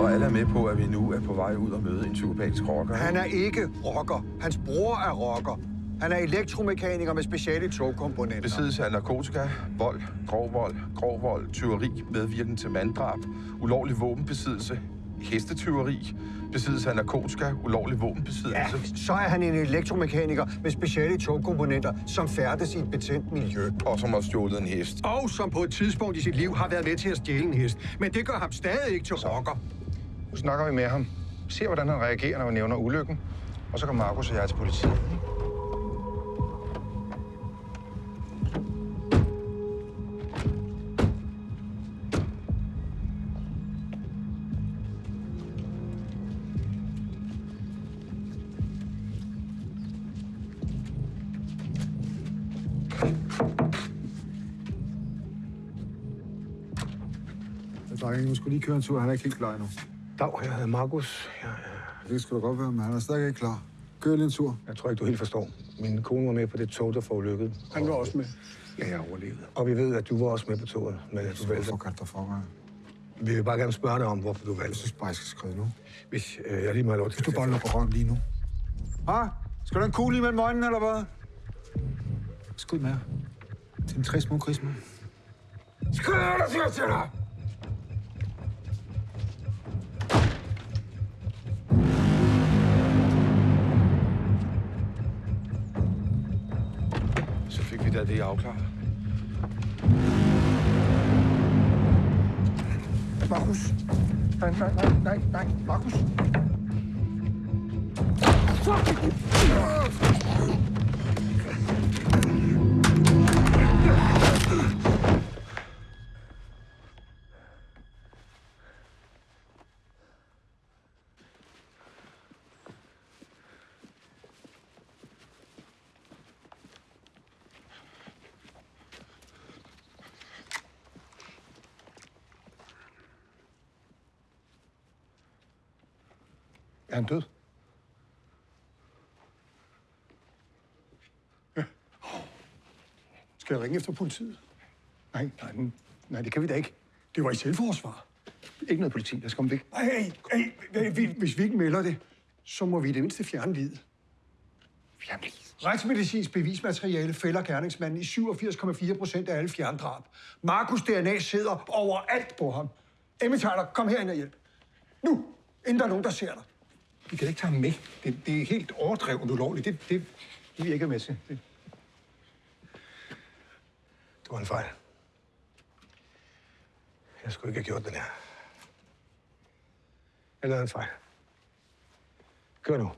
Og alle er med på, at vi nu er på vej ud og møde en psykopatisk rocker. Han er ikke rocker. Hans bror er rocker. Han er elektromekaniker med speciale togkomponenter. Besiddelse af narkotika, vold, grov vold, grov vold, tyveri, medvirken til manddrab, ulovlig våbenbesiddelse, hestetyveri, besiddelse af narkotika, ulovlig Ja, våbenbesiddelse, så er han en elektromekaniker med speciale togkomponenter, som færdes i et betændt miljø. og som har stjålet en hest. Og som på et tidspunkt i sit liv har været med til at stjæle en hest. Men det gør ham stadig ikke til rocker. Nu snakker vi med ham. Se, hvordan han reagerer, når vi nævner ulykken. Og så kommer Markus og jeg til politiet. Drenge, nu skulle lige køre en tur. Han er ikke helt klar endnu. Dag, jeg hedder Markus. Jeg, Det skal du godt være, men han er stadig ikke klar. Kør lige en tur. jeg tror ikke, du helt forstår. Min kone var med på det tog, der forulykket. Han var også med. Ja, jeg overlevede. Og vi ved, at du var også med på toget, men at du valgte. Hvorfor kaldte dig for mig? Vi vil bare gerne spørge dig om, hvorfor du Jeg valgte. synes bare, jeg skal skrive nu. Hvis øh, jeg lige må have lov til Hvis du bare lukker røven lige nu. Ah, skal du have en kugle imellem øjnene, eller hvad? Skud med jer. Til en tre små krigsmand. Skud dig, siger jeg til dig! Så fik vi da det afklaret. Markus! Nej, nej, nej, Markus! Er han død? Skal jeg ringe efter politiet? Nej, nej, nej, det kan vi da ikke. Det var i selvforsvar. Ikke noget politi, der skal komme væk. Ej, hey, hey, vi- hvis vi ikke melder det, så må vi i det mindste fjerne livet. Fjern Retsmedicinsk bevismateriale fælder gerningsmanden i 87,4 procent af alle fjerndrab. Markus DNA sidder overalt på ham. Emmy Tyler, kom herind og hjælp. Nu, inden der er nogen, der ser dig. Vi kan ikke tage ham med. Det, det er helt overdrevet ulovligt. Det, det, det vil ikke være med til. Det. Det var en fejl. Jeg skulle ikke have gjort det der. Jeg lavede en fejl. Kør nu.